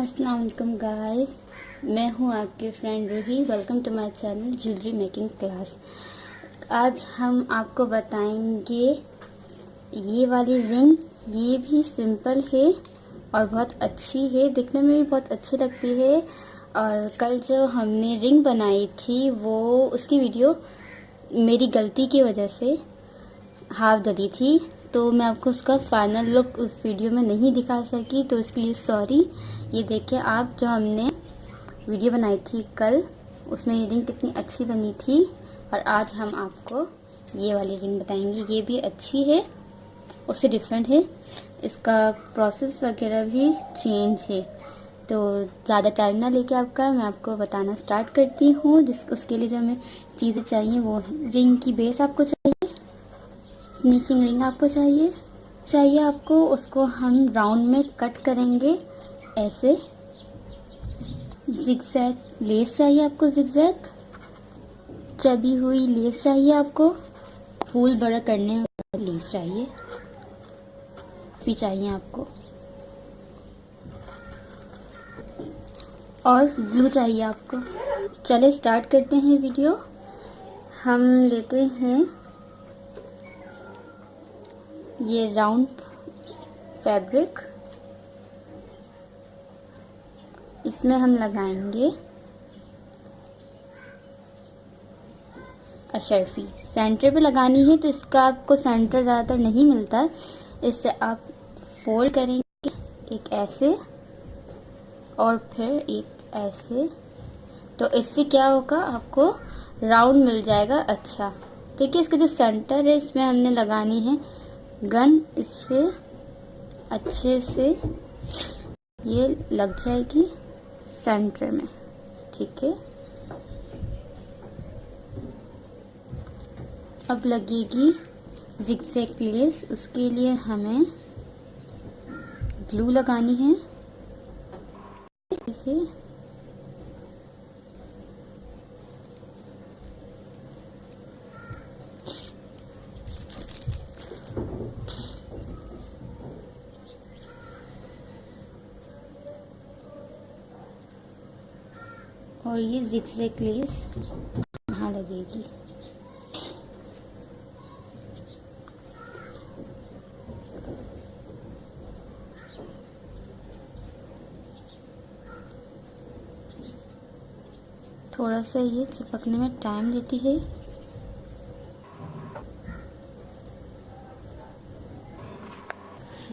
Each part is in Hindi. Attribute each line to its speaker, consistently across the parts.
Speaker 1: अस्सलाम वालेकुम गाइस, मैं हूँ आपकी friend Ruhi. Welcome to my channel jewellery making class आज हम आपको बताएँगे, ये वाली रिंग ये भी सिंपल है और बहुत अच्छी है। दिखने में भी बहुत अच्छी लगती है। और कल जो हमने रिंग बनाई थी, वो उसकी वीडियो मेरी गलती की वजह से हाफ़ डली थी। तो मैं आपको उसका फाइनल लुक उस वीडियो में नहीं दिखा सकी तो उसके लिए सॉरी ये देखिए, आप जो हमने वीडियो बनाई थी कल, उसमें ये रिंग कितनी अच्छी बनी थी और आज हम आपको ये वाली रिंग बताएँगे। ये भी अच्छी है, उससे डिफरेंट है। इसका प्रोसेस वगैरह भी चेंज है। तो ज़्यादा टाइम ना लेके आपका मैं आपको बताना स्टार्ट करती हूँ। जिस, उसके लिए जो हमें चीज़ें चाहिए, वो रिंग की बेस आपको चाहिए फिनिशिंग रिंग आपको चाहिए चाहिए आपको, उसको हम राउंड में कट करेंगे। ऐसे जिगजैग लेस चाहिए आपको जिगजैग चबी हुई लेस चाहिए आपको? फूल बड़ा करने लेस चाहिए। भी चाहिए आपको। और ग्लू चाहिए आपको। चले स्टार्ट करते हैं वीडियो हम लेते हैं ये राउंड फैब्रिक इसमें हम लगाएँगे अशरफी सेंटर पे लगानी है तो इसका आपको सेंटर ज़्यादातर नहीं मिलता। है इससे आप फोल्ड करेंगे एक ऐसे और फिर एक ऐसे। तो इससे क्या होगा? आपको राउंड मिल जाएगा। अच्छा। ठीक है इसका जो सेंटर है, इसमें हमने लगानी है गन इससे अच्छे से ये लग जाएगी। सेंटर में, ठीक है? अब लगेगी जिक्सैक लेस उसके लिए हमें ग्लू लगानी है। इसे और ये जिक्सैक लेस यहाँ लगेगी। थोड़ा सा ये चिपकने में टाइम लेती है।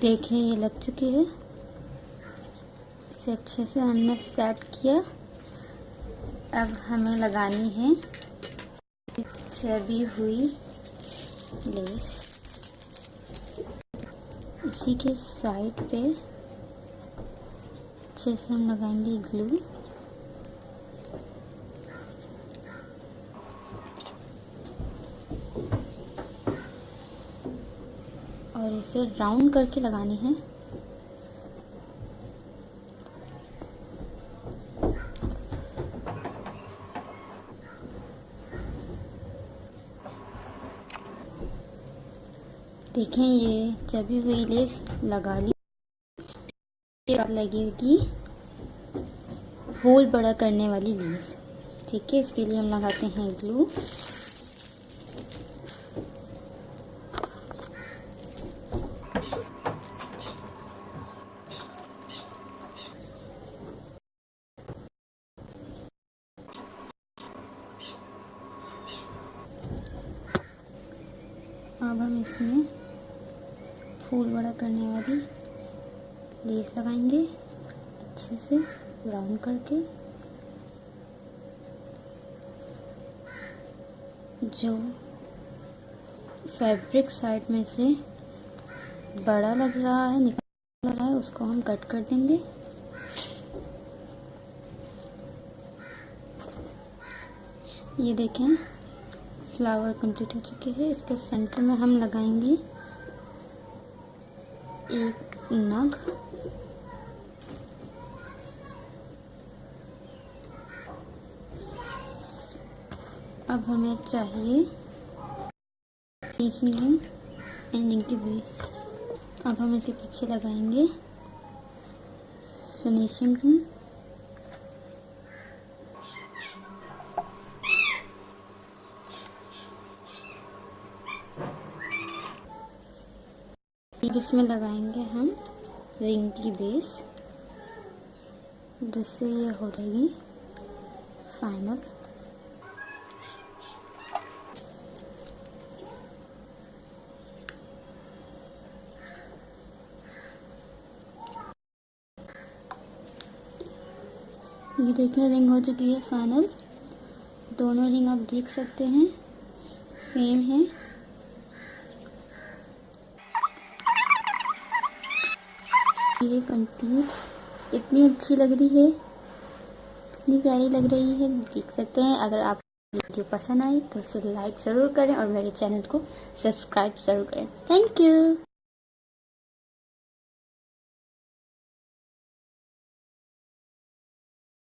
Speaker 1: देखिए ये लग चुकी है। इसे अच्छे से हमने सेट किया। अब हमें लगानी है। चबी हुई लेस। इसी के साइड पे अच्छे से हम लगाएँगे ग्लू। और इसे राउंड करके लगानी है। देखें, ये चबी हुई लेस लगा ली। लगेगी होल बड़ा करने वाली लेस ठीक है, इसके लिए हम लगाते हैं ग्लू अब हम इसमें फूल बड़ा करने वाली। लेस लगाएँगे अच्छे से, ब्राउन करके। जो फैब्रिक साइड में से बड़ा लग रहा है, निकल रहा है, उसको हम कट कर देंगे। ये देखें, फ्लावर कंप्लीट हो चुके हैं। इसके सेंटर में हम लगाएँगे एक नग। अब हमें चाहिए रिंग एंडिंग की बेस अब हम इसे पीछे लगाएँगे। फिनिशिंग रूम इसमें लगाएँगे हम रिंग की बेस। जिससे ये हो जाएगी फाइनल। ये देखिए, रिंग हो चुकी है फाइनल। दोनों रिंग आप देख सकते हैं। सेम है। ये कंप्लीट कितनी अच्छी लग रही है। कितनी प्यारी लग रही है। देख सकते हैं, अगर आप वीडियो पसंद आए तो इसे लाइक ज़रूर करें और मेरे चैनल को सब्सक्राइब ज़रूर करें। Thank you.